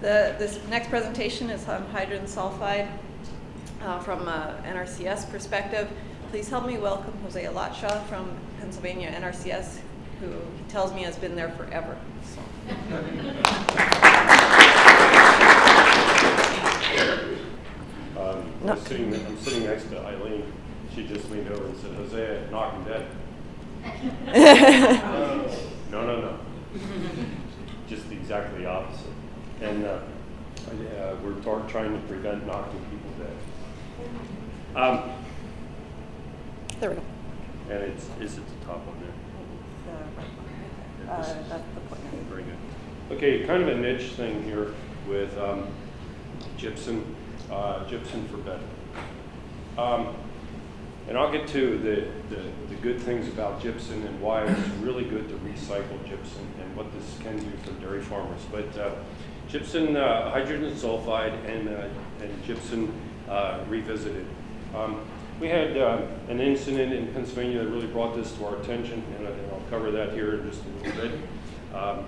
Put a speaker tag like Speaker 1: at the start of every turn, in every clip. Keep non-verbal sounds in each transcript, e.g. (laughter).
Speaker 1: The, this next presentation is on hydrogen sulfide uh, from a NRCS perspective. Please help me welcome Jose Alatsha from Pennsylvania NRCS, who he tells me has been there forever. So.
Speaker 2: Um, I'm sitting, I'm sitting next to Eileen. She just leaned over and said, Jose, knock him dead. (laughs) No, no, no. Just exactly the opposite. And uh, uh, we're tar- trying to prevent knocking people dead. Um,
Speaker 1: there we go.
Speaker 2: and it's, is at the top on there.
Speaker 1: Uh, that's the point.
Speaker 2: Very good. Okay, kind of a niche thing here with um, gypsum, uh, gypsum for bedding. Um, and I'll get to the, the, the good things about gypsum and why it's really good to recycle gypsum and what this can do for dairy farmers. But uh, gypsum, uh, hydrogen sulfide, and, uh, and gypsum uh, revisited. Um, we had uh, an incident in Pennsylvania that really brought this to our attention, and, I'll cover that here in just a little bit. Um,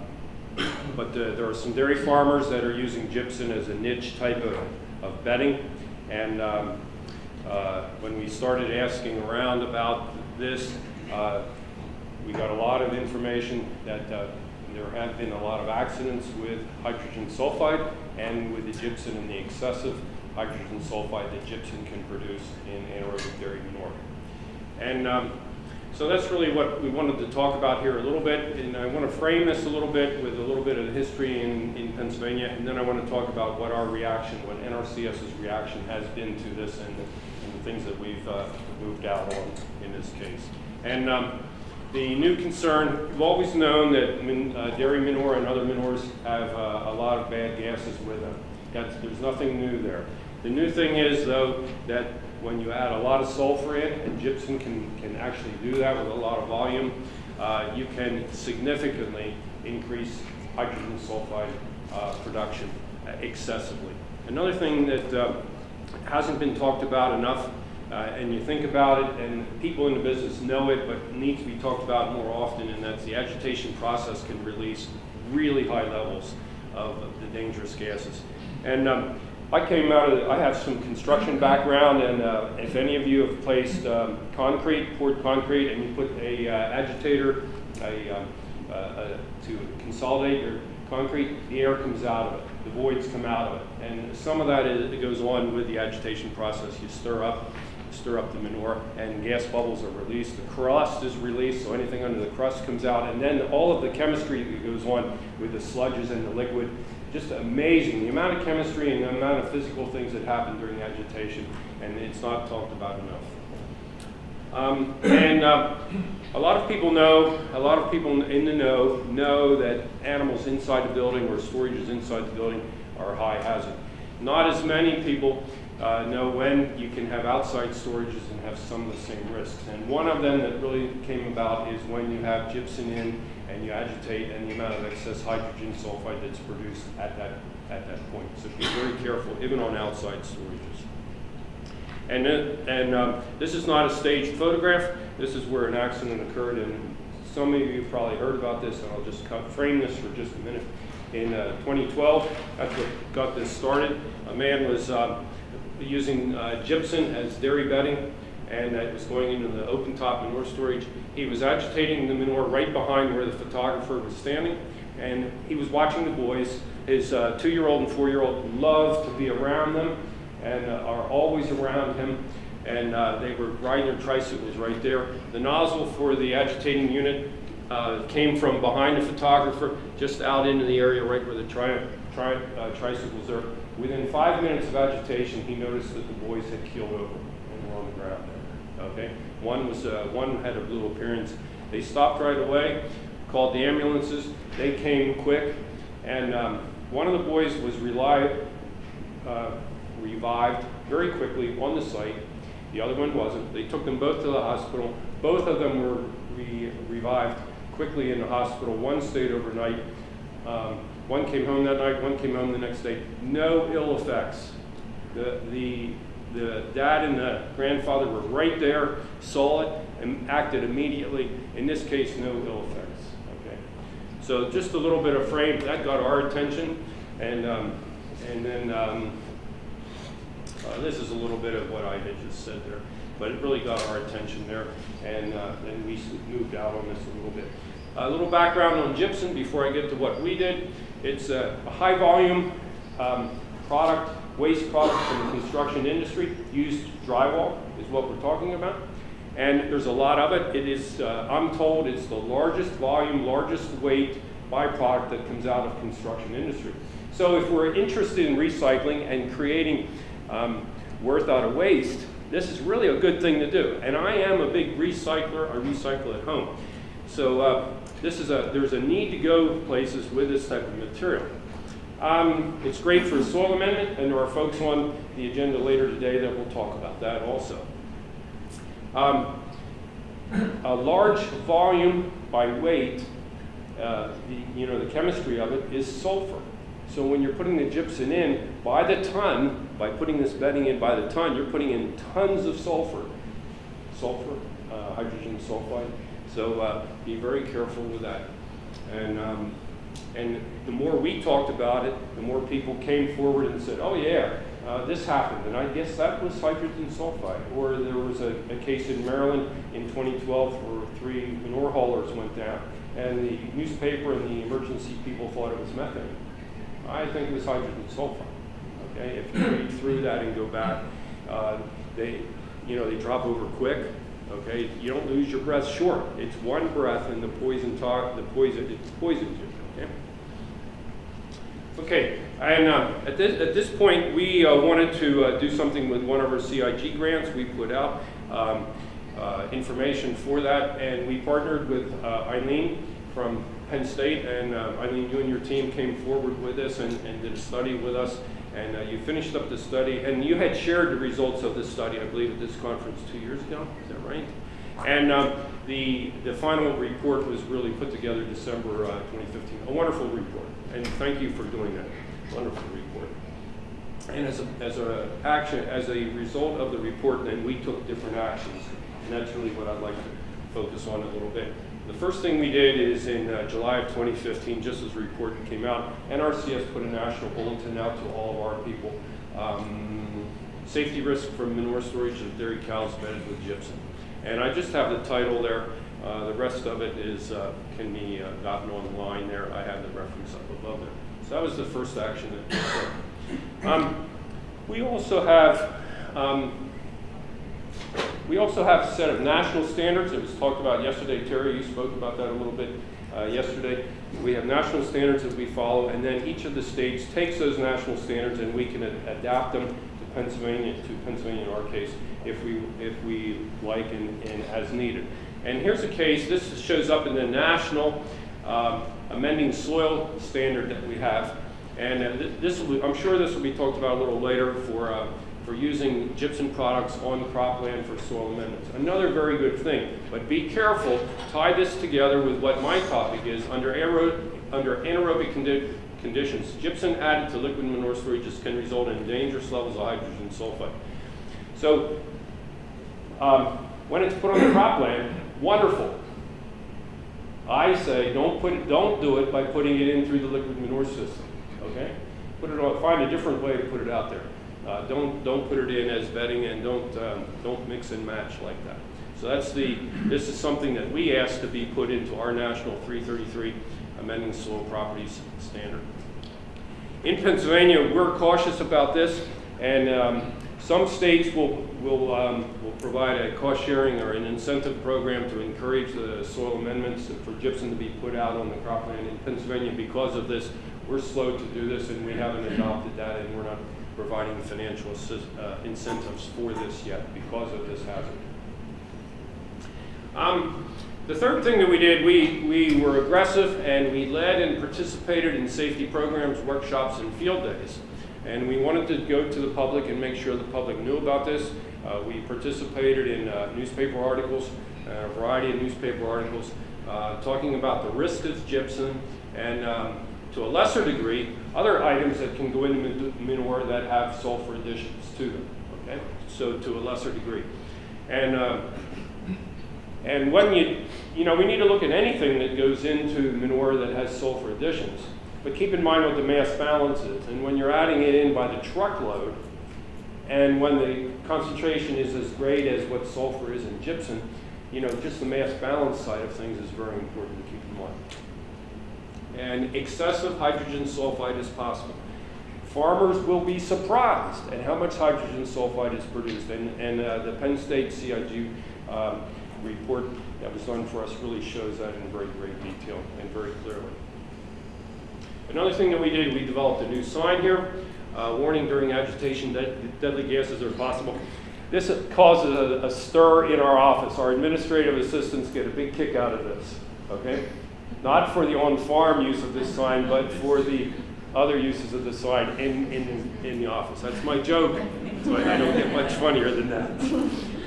Speaker 2: but uh, there are some dairy farmers that are using gypsum as a niche type of, of bedding. And um, uh, when we started asking around about this, we got a lot of information that there have been a lot of accidents with hydrogen sulfide and with the gypsum and the excessive hydrogen sulfide that gypsum can produce in anaerobic dairy manure. And um, so that's really what we wanted to talk about here a little bit. And I want to frame this a little bit with a little bit of history in, in Pennsylvania. And then I want to talk about what our reaction, what NRCS's reaction has been to this and the, and the things that we've uh, moved out on in this case. And um, the new concern, we've always known that min, uh, dairy manure and other manures have uh, a lot of bad gases with them. That's, there's nothing new there. The new thing is, though, that when you add a lot of sulfur in, and gypsum can, can actually do that with a lot of volume, uh, you can significantly increase hydrogen sulfide uh, production uh, excessively. Another thing that uh, hasn't been talked about enough, uh, and you think about it, and people in the business know it, but needs to be talked about more often, and that's the agitation process can release really high levels of, the dangerous gases. And um, I came out of, I have some construction background, and uh, if any of you have placed um, concrete, poured concrete, and you put a uh, agitator a, um, uh, uh, to consolidate your concrete, the air comes out of it, the voids come out of it. And some of that is, it goes on with the agitation process. You stir up, stir up the manure, and gas bubbles are released. The crust is released, so anything under the crust comes out. And then all of the chemistry that goes on with the sludges and the liquid just amazing. The amount of chemistry and the amount of physical things that happen during agitation, and it's not talked about enough. Um, and uh, a lot of people know, a lot of people in the know, know that animals inside the building or storages inside the building are high hazard. Not as many people uh, know when you can have outside storages and have some of the same risks. And one of them that really came about is when you have gypsum in and you agitate and the amount of excess hydrogen sulfide that's produced at that, at that point. So be very careful, even on outside storages. And, then, and um, this is not a staged photograph. This is where an accident occurred, and some of you probably heard about this, and I'll just frame this for just a minute. In uh, 2012, that's what got this started. A man was uh, using uh, gypsum as dairy bedding, and it was going into the open top manure storage. He was agitating the manure right behind where the photographer was standing, and he was watching the boys. His uh, two-year-old and four-year-old love to be around them and uh, are always around him. And uh, they were riding their tricycles right there. The nozzle for the agitating unit uh, came from behind a photographer, just out into the area right where the tri tri uh, tricycles are. Within five minutes of agitation, he noticed that the boys had keeled over and were on the ground there. Okay, one was uh, one had a blue appearance. They stopped right away, called the ambulances. They came quick, and um, one of the boys was relied, uh, revived very quickly on the site. The other one wasn't. They took them both to the hospital. Both of them were re revived quickly in the hospital. One stayed overnight. Um, one came home that night. One came home the next day. No ill effects. The, the, the dad and the grandfather were right there, saw it, and acted immediately. In this case, no ill effects. Okay. So just a little bit of frame that got our attention. And, um, and then um, uh, this is a little bit of what I had just said there, but it really got our attention there, and uh, then we moved out on this a little bit. A little background on gypsum before I get to what we did. It's a, a high volume um, product, waste product from the construction industry. Used drywall is what we're talking about. And there's a lot of it. It is, uh, I'm told, it's the largest volume, largest weight byproduct that comes out of construction industry. So if we're interested in recycling and creating um, worth out of waste, this is really a good thing to do. And I am a big recycler. I recycle at home. So uh, this is a, there's a need to go places with this type of material. Um, it's great for soil amendment, and there are folks on the agenda later today that will talk about that also. Um, a large volume by weight, uh, the, you know, the chemistry of it is sulfur. So when you're putting the gypsum in, by the ton, by putting this bedding in by the ton, you're putting in tons of sulfur. Sulfur, uh, hydrogen sulfide. So uh, be very careful with that. And, um, and the more we talked about it, the more people came forward and said, oh yeah, uh, this happened. And I guess that was hydrogen sulfide. Or there was a, a case in Maryland in 2012 where three manure haulers went down and the newspaper and the emergency people thought it was methane. I think it was hydrogen sulfide. Okay, if you read through that and go back, uh, they, you know, they drop over quick. Okay, you don't lose your breath short. It's one breath, and the poison talk, the poison, it poisons you. Okay. Okay, and uh, at this at this point, we uh, wanted to uh, do something with one of our CIG grants. We put out um, uh, information for that, and we partnered with uh, Eileen from Penn State, and uh, Eileen, you and your team came forward with this and, and did a study with us, and uh, you finished up the study, and you had shared the results of this study, I believe, at this conference two years ago. Is that right? And um, the the final report was really put together December uh, 2015. A wonderful report, and thank you for doing that. Wonderful report. And as a, as a action, as a result of the report, then we took different actions, and that's really what I'd like to focus on a little bit. The first thing we did is in uh, July of 2015, just as the report came out, NRCS put a national bulletin out to all of our people. Um, safety risk from manure storage of dairy cows bedded with gypsum. And I just have the title there. Uh, the rest of it is uh, can be uh, gotten online there. I have the reference up above there. So that was the first action that we took. Um, we also have um, we also have a set of national standards. It was talked about yesterday. Terry, you spoke about that a little bit uh, yesterday. We have national standards that we follow, and then each of the states takes those national standards and we can adapt them to Pennsylvania, to Pennsylvania in our case, if we, if we like and, and as needed. And here's a case, this shows up in the national um, amending soil standard that we have. And uh, th- this will, I'm sure this will be talked about a little later for, uh, for using gypsum products on cropland for soil amendments. Another very good thing, but be careful, tie this together with what my topic is, under under anaerobic condi- conditions, gypsum added to liquid manure storages can result in dangerous levels of hydrogen sulfide. So, um, when it's put on the cropland, wonderful. I say don't put it, don't do it by putting it in through the liquid manure system. Okay, put it on. Find a different way to put it out there. Uh, don't don't put it in as bedding and don't um, don't mix and match like that. So that's the this is something that we asked to be put into our national 333 amending soil properties standard. In Pennsylvania, we're cautious about this, and um, some states will will um, will provide a cost sharing or an incentive program to encourage the soil amendments for gypsum to be put out on the cropland. In Pennsylvania, because of this, we're slow to do this, and we haven't adopted that, and we're not providing financial assist, uh, incentives for this yet because of this hazard. Um, the third thing that we did, we, we were aggressive and we led and participated in safety programs, workshops, and field days. And we wanted to go to the public and make sure the public knew about this. Uh, we participated in uh, newspaper articles, uh, a variety of newspaper articles, uh, talking about the risk of gypsum and um, to a lesser degree, other items that can go into manure that have sulfur additions to them. Okay, so to a lesser degree, and uh, and when you you know we need to look at anything that goes into manure that has sulfur additions. But keep in mind what the mass balance is. And when you're adding it in by the truckload, and when the concentration is as great as what sulfur is in gypsum, you know, just the mass balance side of things is very important to keep in mind. And excessive hydrogen sulfide is possible. Farmers will be surprised at how much hydrogen sulfide is produced. And, and uh, the Penn State CIG um, report that was done for us really shows that in very great detail and very clearly. Another thing that we did, we developed a new sign here, uh, warning during agitation that deadly gases are possible. This causes a, a, stir in our office. Our administrative assistants get a big kick out of this, okay? Not for the on-farm use of this sign, but for the other uses of the sign in, in, in the office. That's my joke, so I don't get much funnier than that.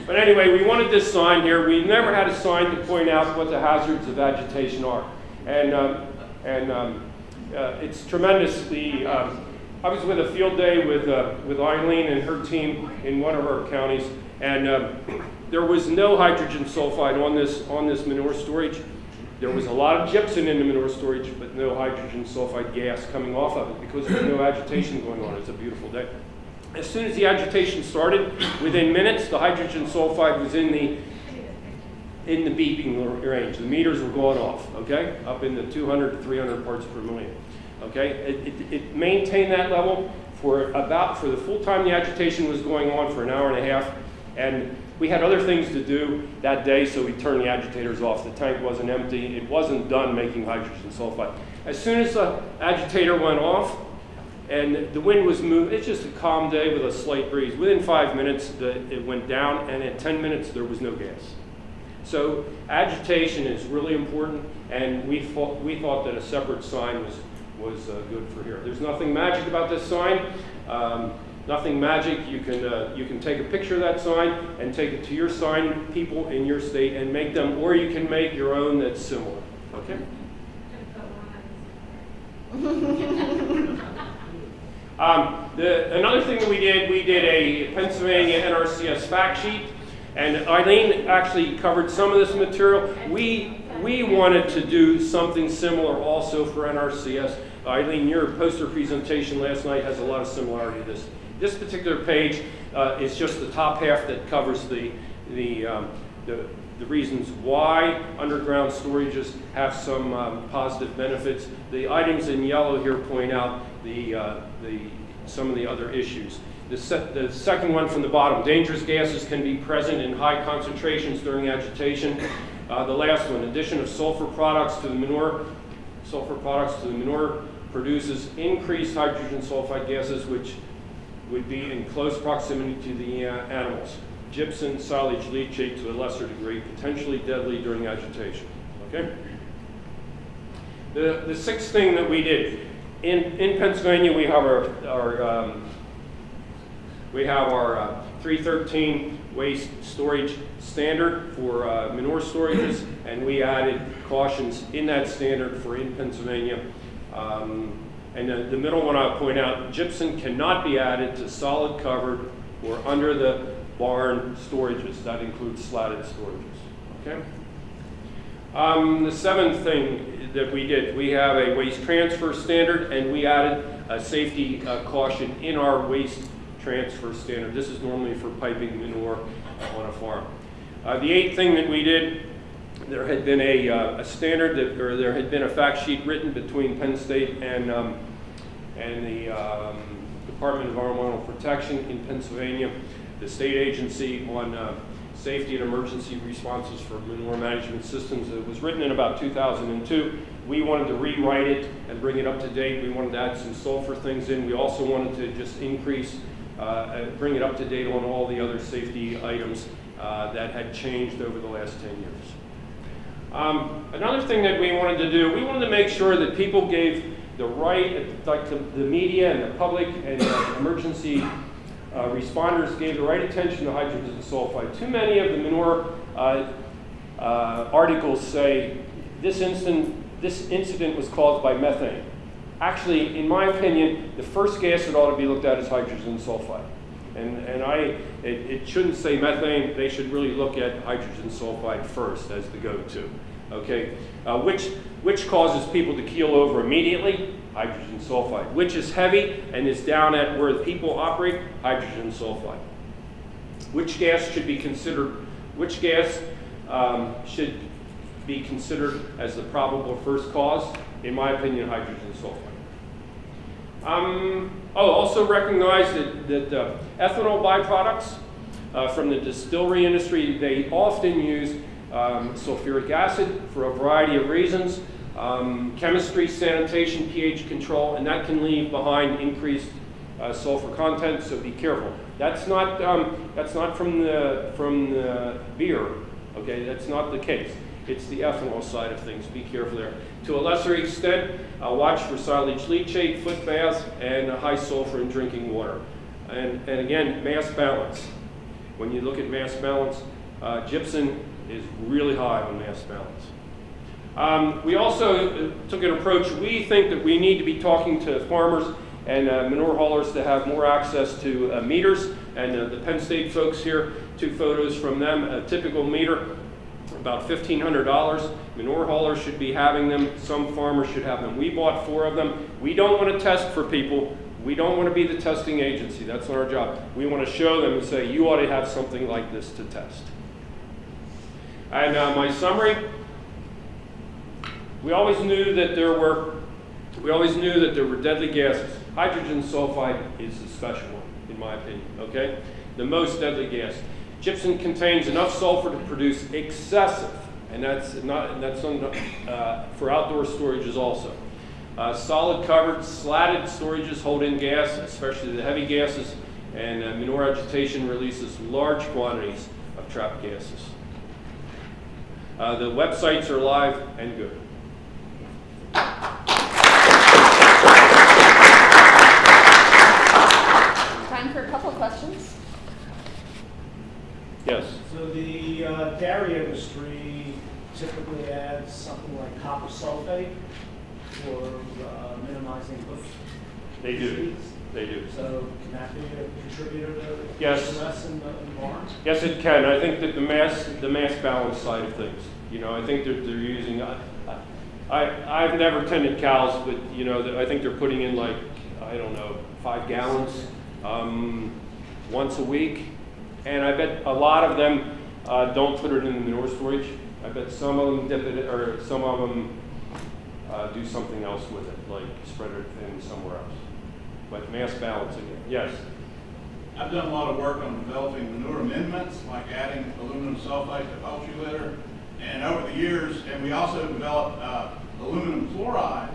Speaker 2: But anyway, we wanted this sign here. We never had a sign to point out what the hazards of agitation are. And, um, and um, uh, it's tremendously, um, I was with a field day with, uh, with Eileen and her team in one of our counties, and um, there was no hydrogen sulfide on this, on this manure storage. There was a lot of gypsum in the manure storage, but no hydrogen sulfide gas coming off of it because there was no agitation going on. It's a beautiful day. As soon as the agitation started, within minutes, the hydrogen sulfide was in the in the beeping range. The meters were going off, okay, up in the 200 to 300 parts per million. Okay, it, it, it maintained that level for about for the full time the agitation was going on for an hour and a half, and we had other things to do that day, so we turned the agitators off. The tank wasn't empty. It wasn't done making hydrogen sulfide. As soon as the agitator went off, and the wind was moving. It's just a calm day with a slight breeze. Within five minutes, the, it went down, and in 10 minutes, there was no gas. So agitation is really important, and we thought, we thought that a separate sign was, was uh, good for here. There's nothing magic about this sign. Um, nothing magic. You can, uh, you can take a picture of that sign and take it to your sign people in your state and make them, or you can make your own that's similar. Okay? (laughs) Um, the, another thing that we did, we did a Pennsylvania NRCS fact sheet, and Eileen actually covered some of this material. We, we wanted to do something similar also for NRCS. Eileen, your poster presentation last night has a lot of similarity to this. This particular page uh, is just the top half that covers the, the, um, the, the, reasons why underground storages have some um, positive benefits. The items in yellow here point out the, uh, the, some of the other issues. The, se the, second one from the bottom, dangerous gases can be present in high concentrations during agitation. Uh, the last one, addition of sulfur products to the manure, sulfur products to the manure produces increased hydrogen sulfide gases, which would be in close proximity to the uh, animals. Gypsum, silage, leachate to a lesser degree, potentially deadly during agitation. Okay? The, the sixth thing that we did, in, in Pennsylvania, we have our, our um, we have our uh, 313 waste storage standard for uh, manure storages, and we added cautions in that standard for in Pennsylvania. Um, and the, middle one I'll point out, gypsum cannot be added to solid covered or under the barn storages. That includes slatted storages. Okay. Um, the seventh thing that we did, we have a waste transfer standard, and we added a safety uh, caution in our waste transfer standard. This is normally for piping manure on a farm. Uh, the eighth thing that we did, there had been a, uh, a, standard that, or there had been a fact sheet written between Penn State and, um, and the um, Department of Environmental Protection in Pennsylvania, the state agency on uh, safety and emergency responses for manure management systems. It was written in about 2002. We wanted to rewrite it and bring it up to date. We wanted to add some sulfur things in. We also wanted to just increase, uh, bring it up to date on all the other safety items uh, that had changed over the last 10 years. Um, another thing that we wanted to do, we wanted to make sure that people gave the right, like the, the media and the public and emergency uh, responders gave the right attention to hydrogen sulfide. Too many of the manure uh, uh, articles say this, this incident was caused by methane. Actually, in my opinion, the first gas that ought to be looked at is hydrogen sulfide. And, and I, it, it shouldn't say methane, they should really look at hydrogen sulfide first as the go-to. Okay, uh, which, which causes people to keel over immediately? Hydrogen sulfide. Which is heavy and is down at where the people operate? Hydrogen sulfide. Which gas should be considered, which gas um, should be considered as the probable first cause? In my opinion, hydrogen sulfide. Um, oh, also recognize that, that uh, ethanol byproducts uh, from the distillery industry, they often use um, sulfuric acid for a variety of reasons. Um, chemistry, sanitation, pH control, and that can leave behind increased uh, sulfur content, so be careful. That's not, um, that's not from, the, from the beer, okay? That's not the case. It's the ethanol side of things. Be careful there. To a lesser extent, uh, watch for silage leachate, foot baths, and high sulfur in drinking water. And, and again, mass balance. When you look at mass balance, uh, gypsum is really high on mass balance. Um, we also uh, took an approach, we think that we need to be talking to farmers and uh, manure haulers to have more access to uh, meters. And uh, the Penn State folks here, two photos from them, a typical meter, about $1,500. Manure haulers should be having them, some farmers should have them. We bought four of them. We don't want to test for people. We don't want to be the testing agency. That's not our job. We want to show them and say, you ought to have something like this to test. And uh, my summary, we always knew that there were, we always knew that there were deadly gases. Hydrogen sulfide is the special one, in my opinion, okay? The most deadly gas. Gypsum contains enough sulfur to produce excessive, and that's not, and that's uh, for outdoor storages also. Uh, solid covered, slatted storages hold in gas, especially the heavy gases, and uh, manure agitation releases large quantities of trapped gases. Uh, the websites are live and good.
Speaker 1: Time for a couple of questions.
Speaker 2: Yes.
Speaker 3: So the uh, dairy industry typically adds something like copper sulfate for uh, minimizing hoof
Speaker 2: They do.
Speaker 3: disease.
Speaker 2: They do.
Speaker 3: So can that be a contributor to
Speaker 2: Yes.
Speaker 3: stress in the, in the barn?
Speaker 2: Yes, it can. I think that the mass, the mass balance side of things, you know, I think that they're using, I, I, I've never tended cows, but, you know, I think they're putting in like, I don't know, five gallons, um, once a week. And I bet a lot of them, uh, don't put it in the manure storage. I bet some of them dip it, or some of them, uh, do something else with it, like spread it thin somewhere else. But mass balance again, yes.
Speaker 4: I've done a lot of work on developing manure amendments, like adding aluminum sulfate to poultry litter. And over the years, and we also developed uh, aluminum chloride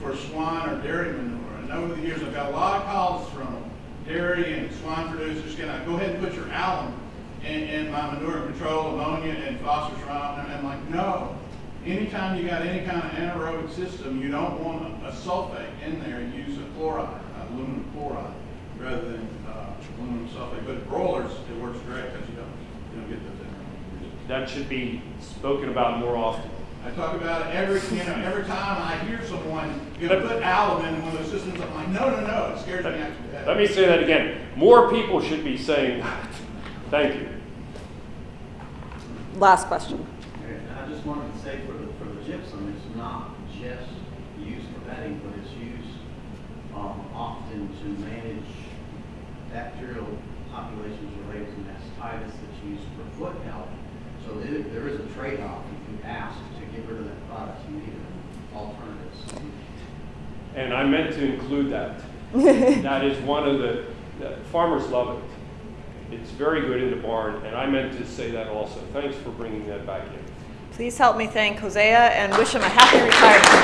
Speaker 4: for swine or dairy manure. And over the years, I've got a lot of calls from dairy and swine producers, can I go ahead and put your alum in, in my manure control, ammonia and phosphorus? And I'm like, no. Anytime you got any kind of anaerobic system, you don't want a, a sulfate in there, use a chloride, uh, aluminum chloride, rather than uh, aluminum sulfate. But broilers, it works great because you don't, you don't get those anaerobic.
Speaker 2: That should be spoken about more often.
Speaker 4: I talk about it every, you know, every time I hear someone, you know, put alum in one of those systems, I'm like, no, no, no, it scares me actually. to death.
Speaker 2: Let me say that again. More people should be saying that. Thank you.
Speaker 1: Last question.
Speaker 5: And I just wanted to say for the, for the gypsum, it's not just used for bedding, but it's used, um, often to manage bacterial populations related to mastitis that's used for foot health. So there, there is a trade-off if you ask to get rid of that product, you need alternatives.
Speaker 2: And I meant to include that. (laughs) that is one of the, the farmers love it. It's very good in the barn, and I meant to say that also. Thanks for bringing that back in.
Speaker 1: Please help me thank Hosea and wish him a happy retirement.